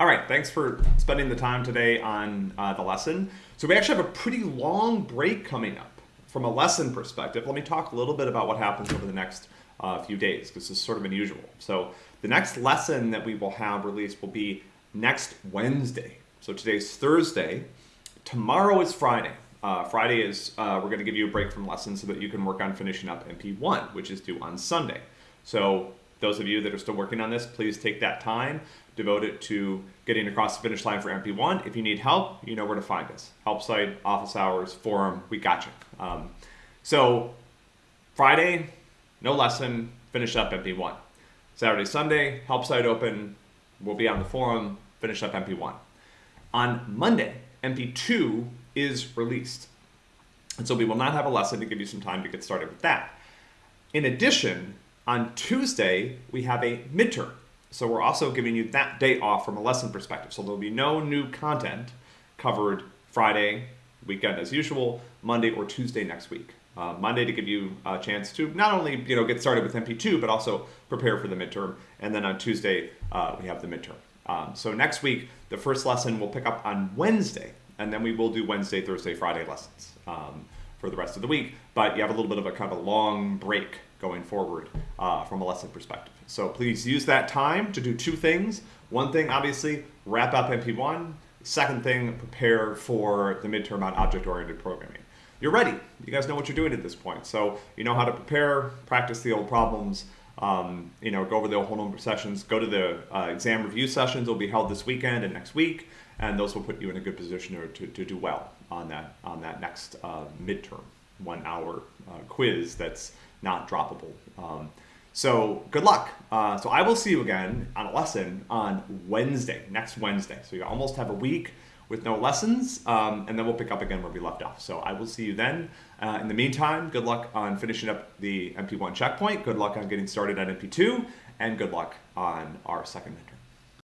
All right, thanks for spending the time today on uh, the lesson. So we actually have a pretty long break coming up from a lesson perspective. Let me talk a little bit about what happens over the next uh, few days, because this is sort of unusual. So the next lesson that we will have released will be next Wednesday. So today's Thursday. Tomorrow is Friday. Uh, Friday is, uh, we're going to give you a break from lessons so that you can work on finishing up MP1, which is due on Sunday. So those of you that are still working on this, please take that time devote it to getting across the finish line for MP1. If you need help, you know where to find us. Help site, office hours, forum, we got you. Um, so Friday, no lesson, finish up MP1. Saturday, Sunday, help site open, we'll be on the forum, finish up MP1. On Monday, MP2 is released. And so we will not have a lesson to give you some time to get started with that. In addition, on Tuesday, we have a midterm. So we're also giving you that day off from a lesson perspective. So there'll be no new content covered Friday, weekend as usual, Monday or Tuesday next week. Uh, Monday to give you a chance to not only you know get started with MP2, but also prepare for the midterm. And then on Tuesday, uh, we have the midterm. Um, so next week, the first lesson will pick up on Wednesday, and then we will do Wednesday, Thursday, Friday lessons um, for the rest of the week. But you have a little bit of a kind of a long break going forward uh, from a lesson perspective. So please use that time to do two things. One thing, obviously, wrap up MP1. Second thing, prepare for the midterm on object-oriented programming. You're ready. You guys know what you're doing at this point. So you know how to prepare, practice the old problems, um, you know, go over the whole number of sessions, go to the uh, exam review sessions will be held this weekend and next week, and those will put you in a good position to, to do well on that, on that next uh, midterm one hour uh, quiz that's not droppable. Um, so good luck. Uh, so I will see you again on a lesson on Wednesday, next Wednesday. So you almost have a week with no lessons, um, and then we'll pick up again where we left off. So I will see you then. Uh, in the meantime, good luck on finishing up the MP1 checkpoint. Good luck on getting started on MP2, and good luck on our second midterm.